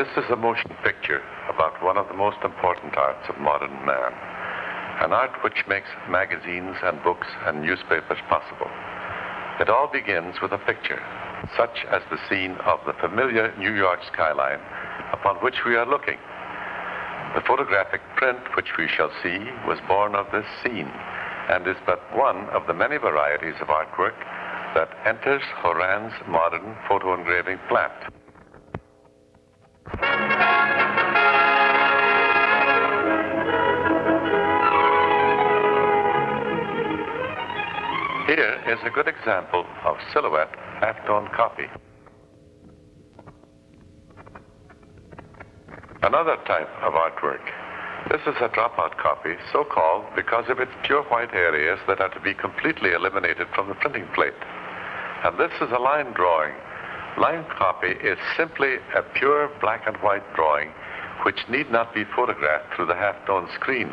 This is a motion picture about one of the most important arts of modern man, an art which makes magazines and books and newspapers possible. It all begins with a picture, such as the scene of the familiar New York skyline upon which we are looking. The photographic print which we shall see was born of this scene and is but one of the many varieties of artwork that enters Horan's modern photo engraving plant. Is a good example of silhouette half-tone copy. Another type of artwork. This is a dropout copy, so called because of its pure white areas that are to be completely eliminated from the printing plate. And this is a line drawing. Line copy is simply a pure black and white drawing which need not be photographed through the half-tone screen.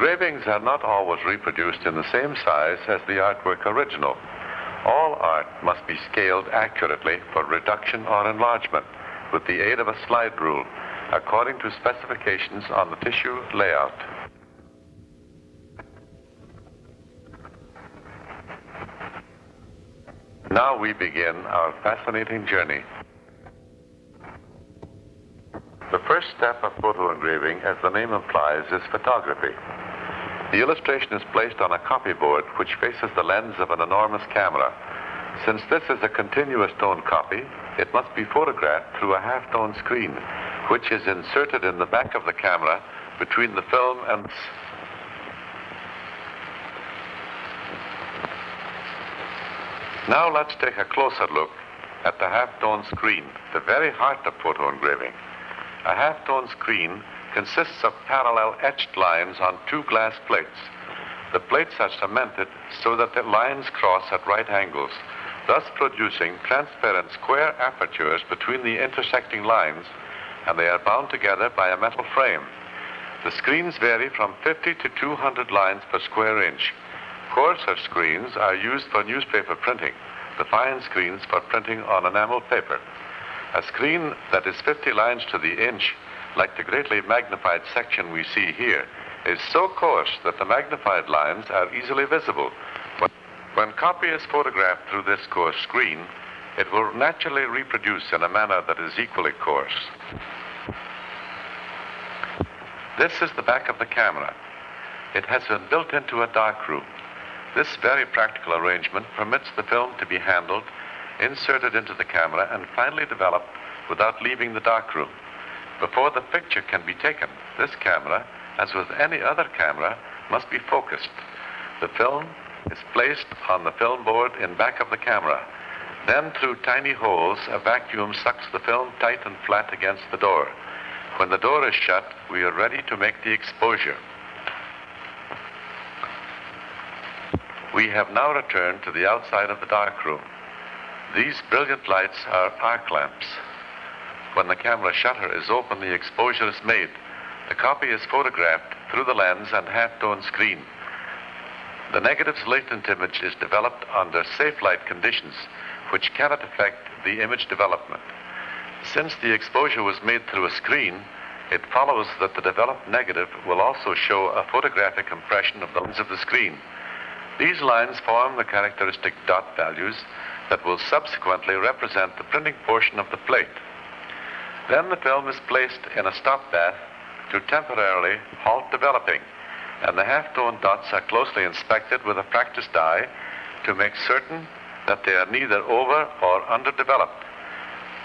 Engravings are not always reproduced in the same size as the artwork original. All art must be scaled accurately for reduction or enlargement with the aid of a slide rule according to specifications on the tissue layout. Now we begin our fascinating journey. The first step of photo engraving, as the name implies, is photography. The illustration is placed on a copyboard which faces the lens of an enormous camera. Since this is a continuous tone copy, it must be photographed through a half-tone screen, which is inserted in the back of the camera between the film and Now let's take a closer look at the half-tone screen, the very heart of photo engraving. A half-tone screen consists of parallel etched lines on two glass plates. The plates are cemented so that the lines cross at right angles, thus producing transparent square apertures between the intersecting lines, and they are bound together by a metal frame. The screens vary from 50 to 200 lines per square inch. Coarser screens are used for newspaper printing, the fine screens for printing on enamel paper. A screen that is 50 lines to the inch like the greatly magnified section we see here, is so coarse that the magnified lines are easily visible. But when copy is photographed through this coarse screen, it will naturally reproduce in a manner that is equally coarse. This is the back of the camera. It has been built into a darkroom. This very practical arrangement permits the film to be handled, inserted into the camera, and finally developed without leaving the darkroom. Before the picture can be taken, this camera, as with any other camera, must be focused. The film is placed on the film board in back of the camera. Then, through tiny holes, a vacuum sucks the film tight and flat against the door. When the door is shut, we are ready to make the exposure. We have now returned to the outside of the darkroom. These brilliant lights are arc lamps. When the camera shutter is open, the exposure is made. The copy is photographed through the lens and half-tone screen. The negative's latent image is developed under safe light conditions, which cannot affect the image development. Since the exposure was made through a screen, it follows that the developed negative will also show a photographic impression of the lens of the screen. These lines form the characteristic dot values that will subsequently represent the printing portion of the plate. Then the film is placed in a stop bath to temporarily halt developing, and the half-tone dots are closely inspected with a practiced eye to make certain that they are neither over or underdeveloped.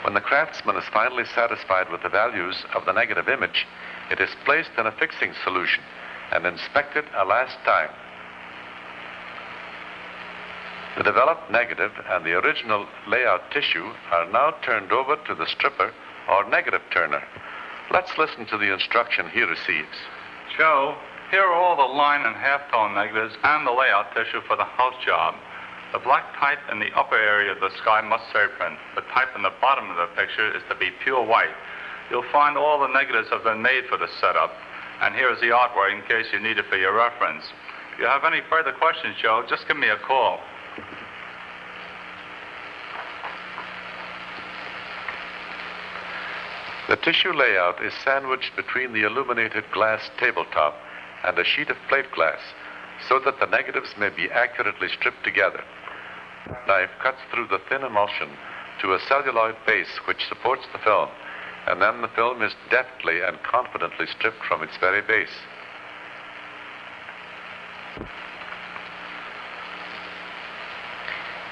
When the craftsman is finally satisfied with the values of the negative image, it is placed in a fixing solution and inspected a last time. The developed negative and the original layout tissue are now turned over to the stripper or negative turner. Let's listen to the instruction he receives. Joe, here are all the line and half-tone negatives and the layout tissue for the house job. The black type in the upper area of the sky must print. The type in the bottom of the picture is to be pure white. You'll find all the negatives have been made for the setup, and here is the artwork in case you need it for your reference. If you have any further questions, Joe, just give me a call. The tissue layout is sandwiched between the illuminated glass tabletop and a sheet of plate glass so that the negatives may be accurately stripped together. Knife cuts through the thin emulsion to a celluloid base which supports the film, and then the film is deftly and confidently stripped from its very base.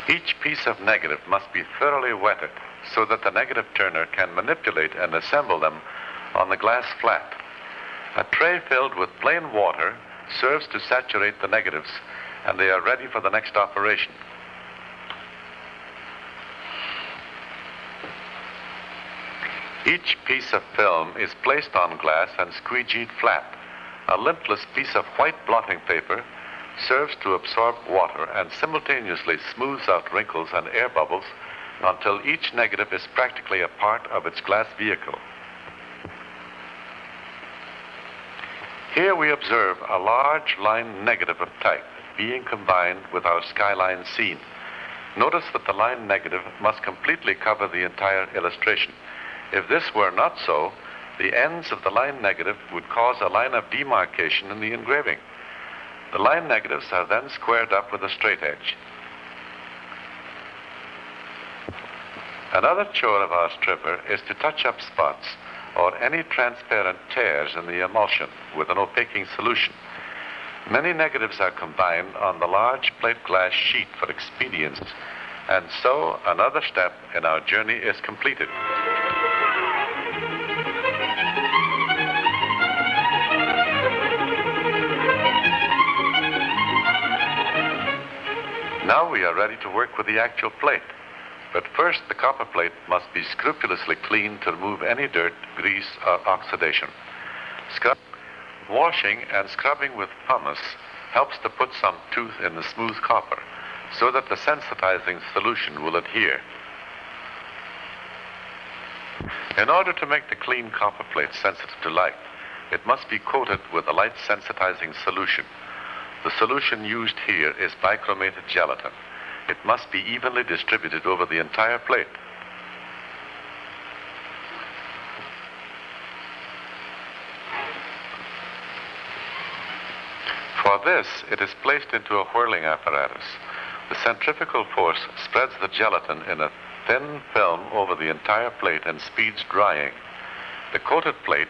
Each piece of negative must be thoroughly wetted so that the negative turner can manipulate and assemble them on the glass flat. A tray filled with plain water serves to saturate the negatives, and they are ready for the next operation. Each piece of film is placed on glass and squeegeed flat. A lintless piece of white blotting paper serves to absorb water and simultaneously smooths out wrinkles and air bubbles until each negative is practically a part of its glass vehicle. Here we observe a large line negative of type being combined with our skyline scene. Notice that the line negative must completely cover the entire illustration. If this were not so, the ends of the line negative would cause a line of demarcation in the engraving. The line negatives are then squared up with a straight edge. Another chore of our stripper is to touch up spots or any transparent tears in the emulsion with an opaquing solution. Many negatives are combined on the large plate glass sheet for expedience, and so another step in our journey is completed. Now we are ready to work with the actual plate. But first, the copper plate must be scrupulously cleaned to remove any dirt, grease, or oxidation. Scrub, washing and scrubbing with pumice helps to put some tooth in the smooth copper so that the sensitizing solution will adhere. In order to make the clean copper plate sensitive to light, it must be coated with a light sensitizing solution. The solution used here is bichromate gelatin. It must be evenly distributed over the entire plate. For this, it is placed into a whirling apparatus. The centrifugal force spreads the gelatin in a thin film over the entire plate and speeds drying. The coated plate,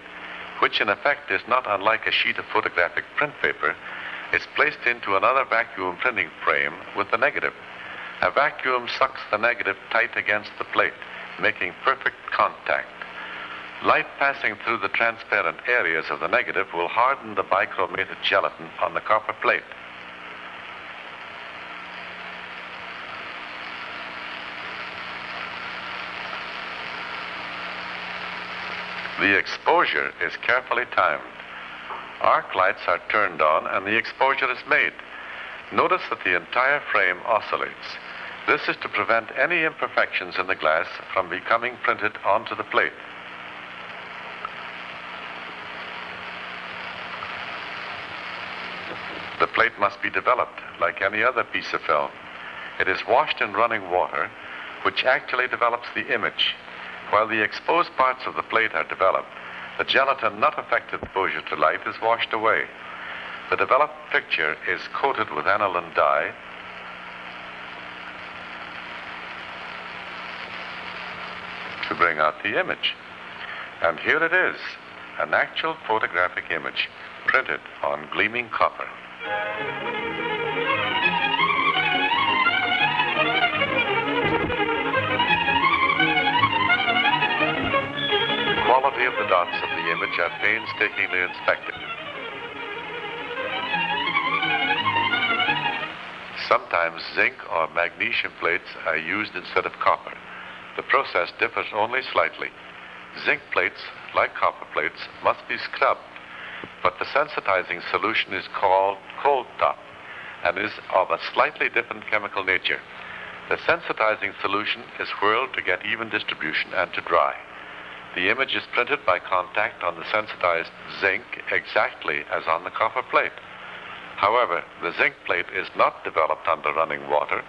which in effect is not unlike a sheet of photographic print paper, is placed into another vacuum printing frame with the negative. A vacuum sucks the negative tight against the plate, making perfect contact. Light passing through the transparent areas of the negative will harden the bichromated gelatin on the copper plate. The exposure is carefully timed. Arc lights are turned on and the exposure is made. Notice that the entire frame oscillates. This is to prevent any imperfections in the glass from becoming printed onto the plate. The plate must be developed like any other piece of film. It is washed in running water, which actually develops the image. While the exposed parts of the plate are developed, the gelatin not affected exposure to light is washed away. The developed picture is coated with aniline dye bring out the image. And here it is, an actual photographic image printed on gleaming copper. The quality of the dots of the image are painstakingly inspected. Sometimes zinc or magnesium plates are used instead of copper. The process differs only slightly. Zinc plates, like copper plates, must be scrubbed, but the sensitizing solution is called cold top and is of a slightly different chemical nature. The sensitizing solution is whirled to get even distribution and to dry. the image is printed by contact on the sensitized zinc exactly as on the copper plate. However, the zinc plate is not developed under running water,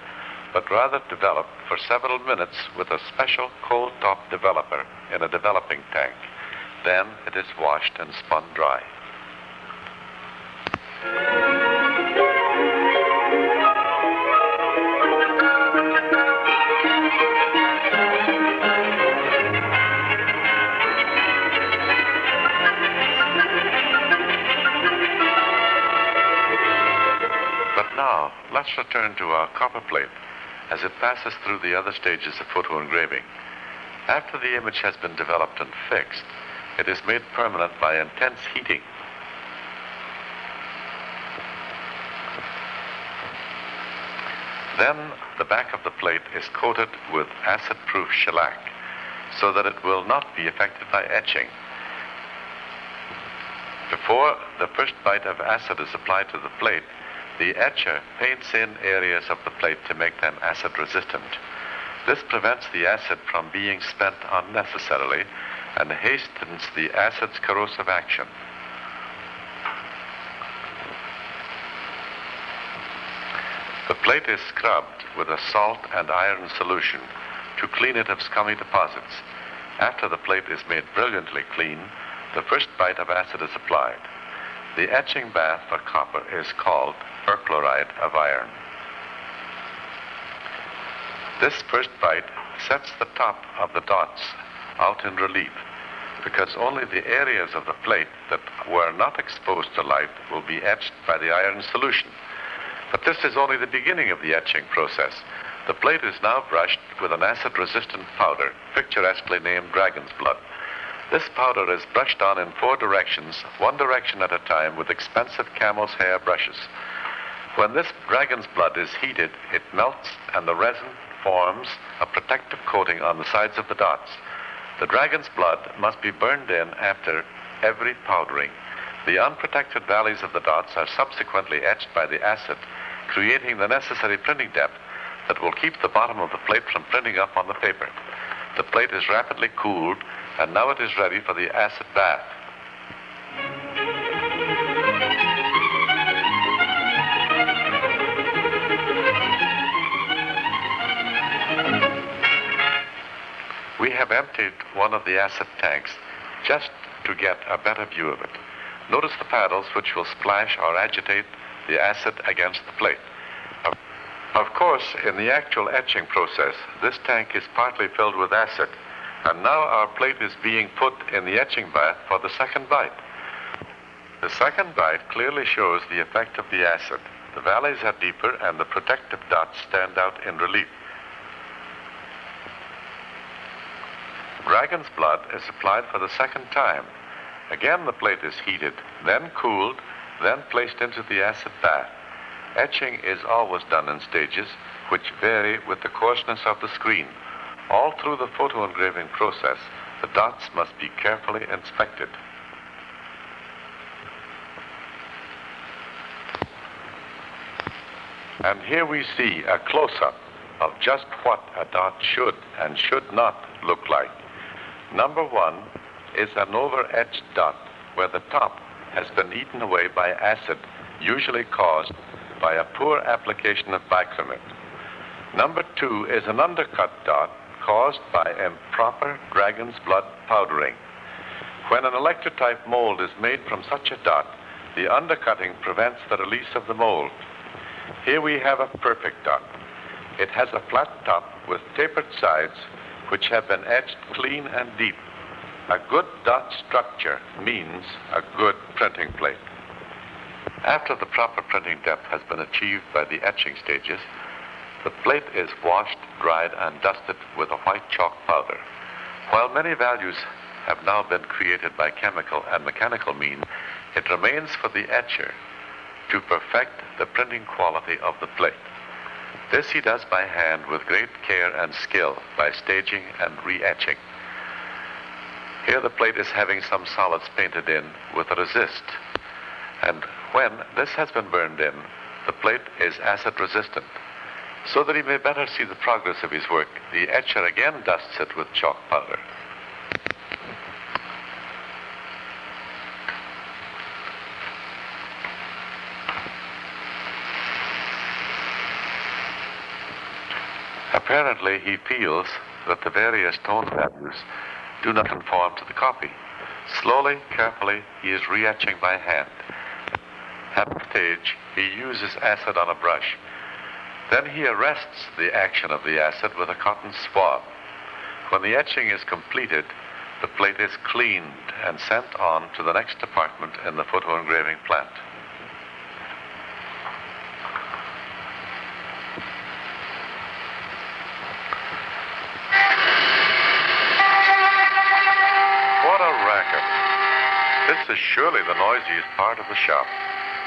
but rather developed for several minutes with a special cold top developer in a developing tank. Then it is washed and spun dry. But now, let's return to our copper plate as it passes through the other stages of photo engraving. After the image has been developed and fixed, it is made permanent by intense heating. Then the back of the plate is coated with acid-proof shellac so that it will not be affected by etching. Before the first bite of acid is applied to the plate, the etcher paints in areas of the plate to make them acid resistant. This prevents the acid from being spent unnecessarily and hastens the acid's corrosive action. The plate is scrubbed with a salt and iron solution to clean it of scummy deposits. After the plate is made brilliantly clean, the first bite of acid is applied. The etching bath for copper is called perchloride of iron. This first bite sets the top of the dots out in relief because only the areas of the plate that were not exposed to light will be etched by the iron solution. But this is only the beginning of the etching process. The plate is now brushed with an acid-resistant powder, picturesquely named dragon's blood. This powder is brushed on in four directions, one direction at a time, with expensive camel's hair brushes. When this dragon's blood is heated, it melts and the resin forms a protective coating on the sides of the dots. The dragon's blood must be burned in after every powdering. The unprotected valleys of the dots are subsequently etched by the acid, creating the necessary printing depth that will keep the bottom of the plate from printing up on the paper. The plate is rapidly cooled, and now it is ready for the acid bath. We have emptied one of the acid tanks just to get a better view of it. Notice the paddles which will splash or agitate the acid against the plate. Of, course, in the actual etching process, this tank is partly filled with acid, and now our plate is being put in the etching bath for the second bite. The second bite clearly shows the effect of the acid. The valleys are deeper and the protective dots stand out in relief. Dragon's blood is applied for the second time. Again, the plate is heated, then cooled, then placed into the acid bath. Etching is always done in stages which vary with the coarseness of the screen. All through the photo engraving process, the dots must be carefully inspected. And here we see a close-up of just what a dot should and should not look like. Number one is an over-etched dot where the top has been eaten away by acid, usually caused by a poor application of bichromate. Number two is an undercut dot caused by improper dragon's blood powdering. When an electrotype mold is made from such a dot, the undercutting prevents the release of the mold. Here we have a perfect dot. It has a flat top with tapered sides which have been etched clean and deep. A good dot structure means a good printing plate. After the proper printing depth has been achieved by the etching stages, the plate is washed, dried, and dusted with a white chalk powder. While many values have now been created by chemical and mechanical means, it remains for the etcher to perfect the printing quality of the plate. This he does by hand with great care and skill by staging and re-etching. Here the plate is having some solids painted in with a resist. And when this has been burned in, the plate is acid resistant. So that he may better see the progress of his work, the etcher again dusts it with chalk powder. Apparently, he feels that the various tone values do not conform to the copy. Slowly, carefully, he is re-etching by hand. At the stage, he uses acid on a brush. Then he arrests the action of the acid with a cotton swab. When the etching is completed, the plate is cleaned and sent on to the next department in the photo engraving plant. What a racket. This is surely the noisiest part of the shop.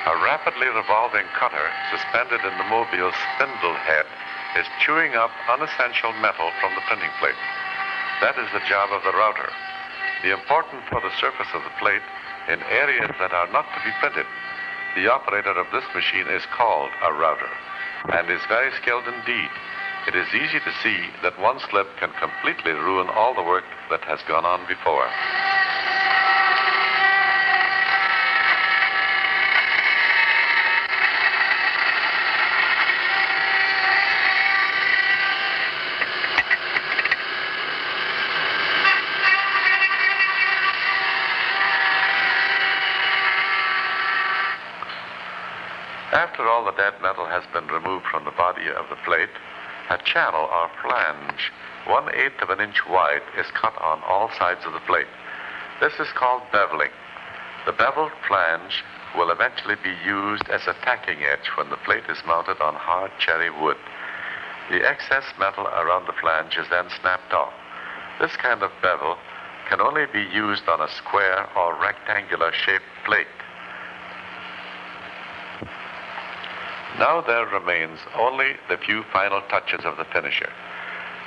A rapidly revolving cutter suspended in the mobile's spindle head is chewing up unessential metal from the printing plate. That is the job of the router. The important for the surface of the plate in areas that are not to be printed. The operator of this machine is called a router and is very skilled indeed. It is easy to see that one slip can completely ruin all the work that has gone on before. After all the dead metal has been removed from the body of the plate, a channel or flange, one eighth of an inch wide, is cut on all sides of the plate. This is called beveling. The beveled flange will eventually be used as a tacking edge when the plate is mounted on hard cherry wood. The excess metal around the flange is then snapped off. This kind of bevel can only be used on a square or rectangular shaped plate. Now there remains only the few final touches of the finisher.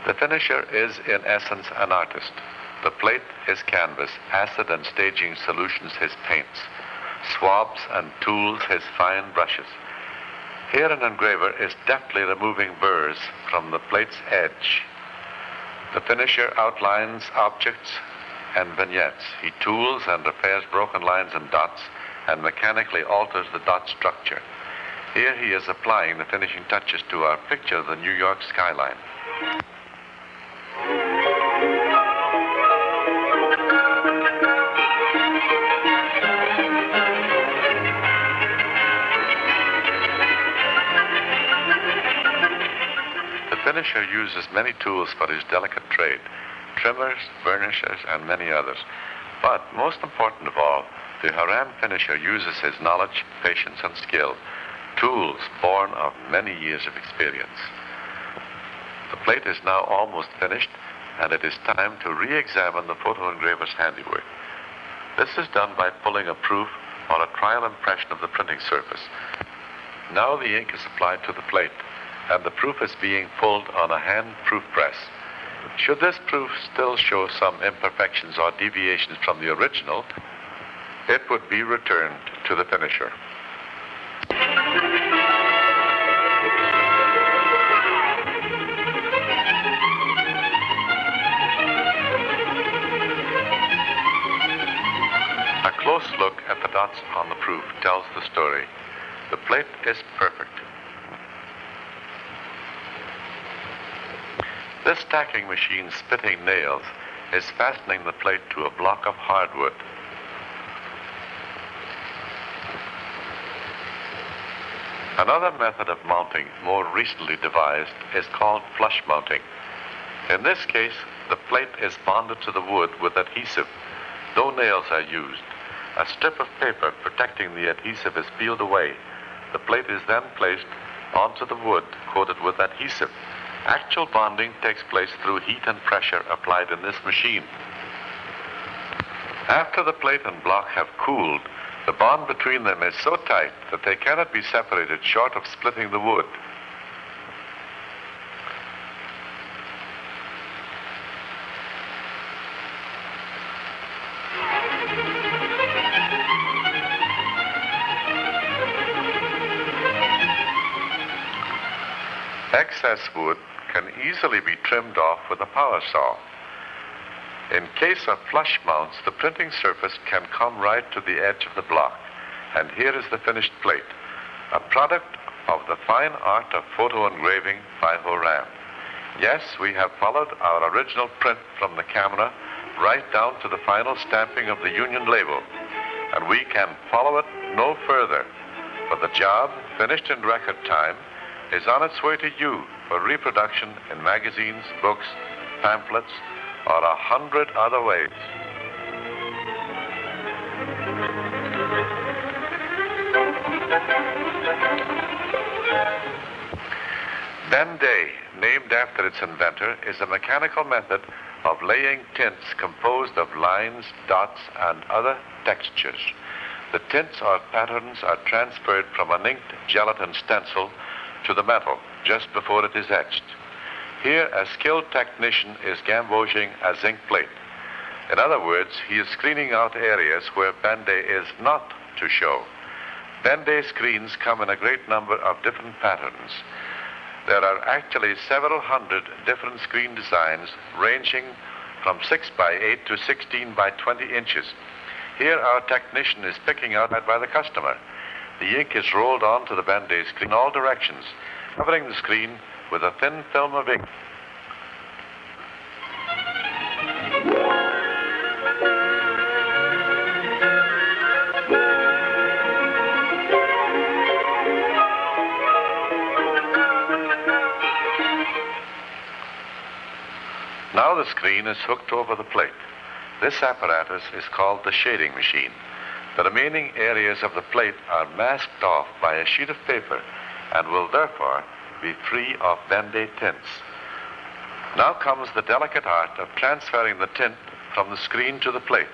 The finisher is, in essence, an artist. The plate his canvas, acid and staging solutions his paints, swabs and tools his fine brushes. Here an engraver is deftly removing burrs from the plate's edge. The finisher outlines objects and vignettes. He tools and repairs broken lines and dots and mechanically alters the dot structure. Here he is applying the finishing touches to our picture of the New York skyline. The finisher uses many tools for his delicate trade trimmers, burnishers, and many others. But most important of all, the Horan finisher uses his knowledge, patience, and skill tools born of many years of experience. The plate is now almost finished, and it is time to re-examine the photo engraver's handiwork. This is done by pulling a proof or a trial impression of the printing surface. Now the ink is applied to the plate, and the proof is being pulled on a hand proof press. Should this proof still show some imperfections or deviations from the original, it would be returned to the finisher. Close look at the dots on the proof tells the story. The plate is perfect. This stacking machine spitting nails is fastening the plate to a block of hardwood. Another method of mounting, more recently devised, is called flush mounting. In this case, the plate is bonded to the wood with adhesive. No nails are used. A strip of paper protecting the adhesive is peeled away. The plate is then placed onto the wood coated with adhesive. Actual bonding takes place through heat and pressure applied in this machine. After the plate and block have cooled, the bond between them is so tight that they cannot be separated short of splitting the wood. Trimmed off with a power saw. In case of flush mounts, the printing surface can come right to the edge of the block. And here is the finished plate, a product of the fine art of photo engraving by Horan. Yes, we have followed our original print from the camera right down to the final stamping of the Union label, and we can follow it no further. But the job, finished in record time, is on its way to you for reproduction in magazines, books, pamphlets, or a hundred other ways. Ben-Day, named after its inventor, is a mechanical method of laying tints composed of lines, dots, and other textures. The tints or patterns are transferred from an inked gelatin stencil to the metal just before it is etched. Here, a skilled technician is gamboging a zinc plate. In other words, he is screening out areas where Ben-Day is not to show. Ben-Day screens come in a great number of different patterns. There are actually several hundred different screen designs ranging from 6 by 8 to 16 by 20 inches. Here our technician is picking out by the customer. The ink is rolled onto the Ben-Day screen in all directions, covering the screen with a thin film of ink. Now the screen is hooked over the plate. This apparatus is called the shading machine. The remaining areas of the plate are masked off by a sheet of paper and will therefore be free of Ben-Day tints. Now comes the delicate art of transferring the tint from the screen to the plate.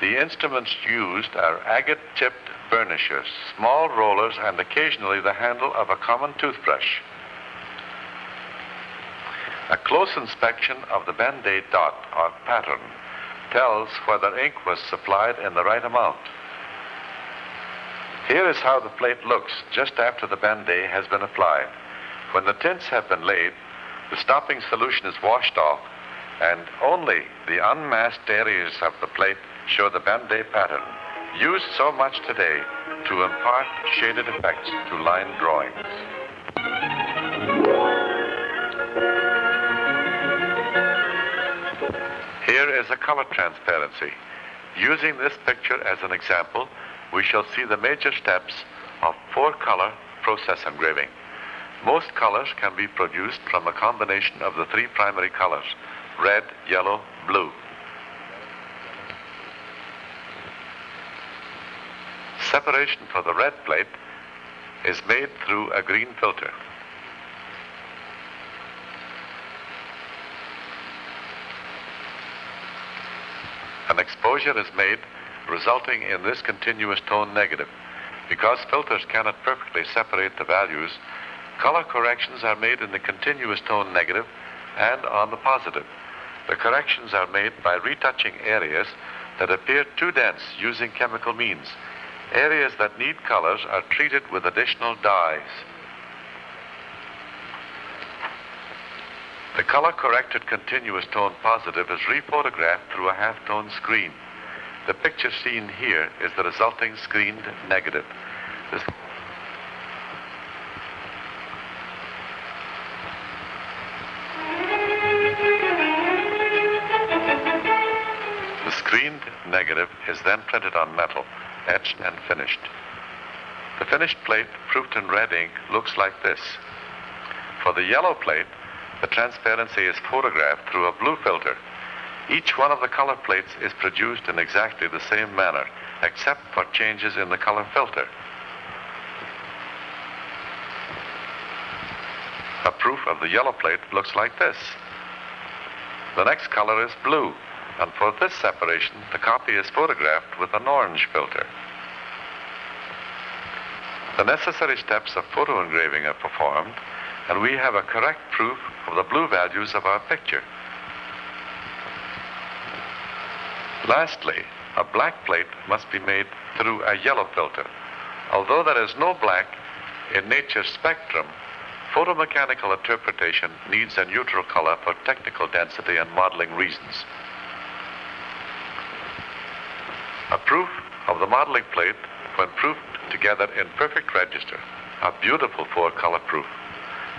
The instruments used are agate-tipped burnishers, small rollers, and occasionally the handle of a common toothbrush. A close inspection of the Ben-Day dot or pattern tells whether ink was supplied in the right amount. Here is how the plate looks just after the Ben-Day has been applied. When the tints have been laid, the stopping solution is washed off, and only the unmasked areas of the plate show the Ben-Day pattern, used so much today to impart shaded effects to line drawings. Here is a color transparency. Using this picture as an example, we shall see the major steps of four-color process engraving. Most colors can be produced from a combination of the three primary colors, red, yellow, blue. Separation for the red plate is made through a green filter. An exposure is made resulting in this continuous tone negative. Because filters cannot perfectly separate the values, color corrections are made in the continuous tone negative and on the positive. The corrections are made by retouching areas that appear too dense using chemical means. Areas that need colors are treated with additional dyes. The color corrected continuous tone positive is rephotographed through a half tone screen. The picture seen here is the resulting screened negative. This The screened negative is then printed on metal, etched and finished. The finished plate, proofed in red ink, looks like this. For the yellow plate, the transparency is photographed through a blue filter. Each one of the color plates is produced in exactly the same manner, except for changes in the color filter. A proof of the yellow plate looks like this. The next color is blue, and for this separation, the copy is photographed with an orange filter. The necessary steps of photo engraving are performed, and we have a correct proof of the blue values of our picture. Lastly, a black plate must be made through a yellow filter. Although there is no black in nature's spectrum, photomechanical interpretation needs a neutral color for technical density and modeling reasons. A proof of the modeling plate when proofed together in perfect register, a beautiful four-color proof.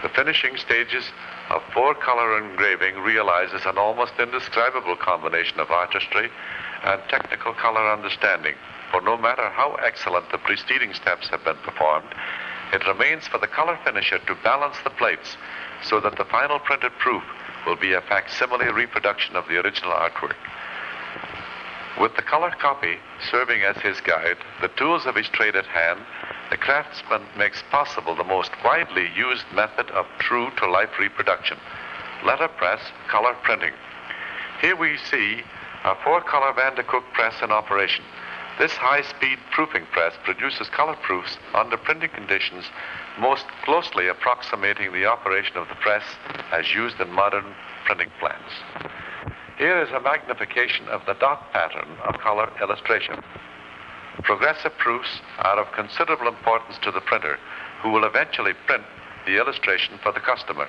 The finishing stages of four-color engraving realizes an almost indescribable combination of artistry and technical color understanding. For no matter how excellent the preceding steps have been performed, it remains for the color finisher to balance the plates so that the final printed proof will be a facsimile reproduction of the original artwork. With the color copy serving as his guide, the tools of his trade at hand, the craftsman makes possible the most widely used method of true to life reproduction letterpress color printing. Here we see a four color Vandercook press in operation. This high speed proofing press produces color proofs under printing conditions most closely approximating the operation of the press as used in modern printing plants. Here is a magnification of the dot pattern of color illustration. Progressive proofs are of considerable importance to the printer, who will eventually print the illustration for the customer.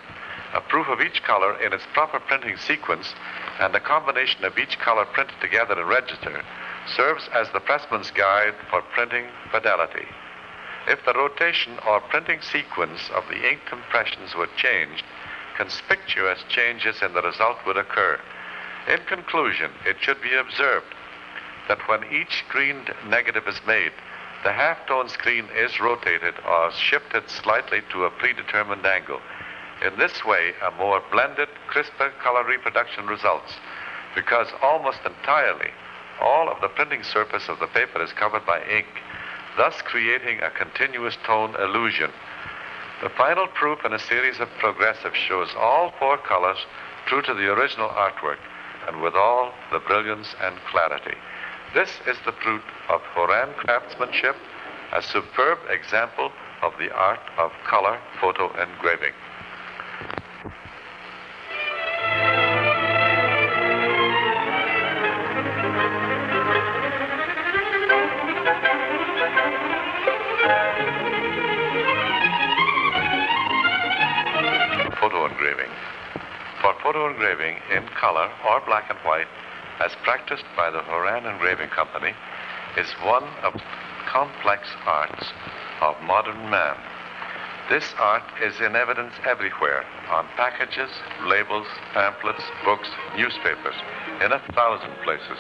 A proof of each color in its proper printing sequence and the combination of each color printed together in register serves as the pressman's guide for printing fidelity. If the rotation or printing sequence of the ink impressions were changed, conspicuous changes in the result would occur. In conclusion, it should be observed that when each screened negative is made, the half-tone screen is rotated or shifted slightly to a predetermined angle. In this way, a more blended, crisper color reproduction results because almost entirely all of the printing surface of the paper is covered by ink, thus creating a continuous tone illusion. The final proof in a series of progressives shows all four colors true to the original artwork and with all the brilliance and clarity. This is the fruit of Horan craftsmanship, a superb example of the art of color photo engraving. Engraving. For photo engraving in color or black and white, as practiced by the Horan Engraving Company, is one of the complex arts of modern man. This art is in evidence everywhere on packages, labels, pamphlets, books, newspapers, in a thousand places.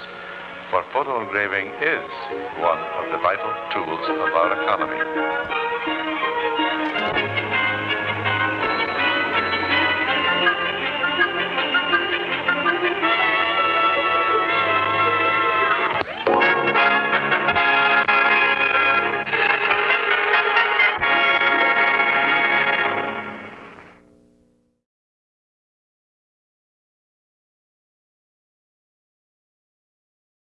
For photo engraving is one of the vital tools of our economy.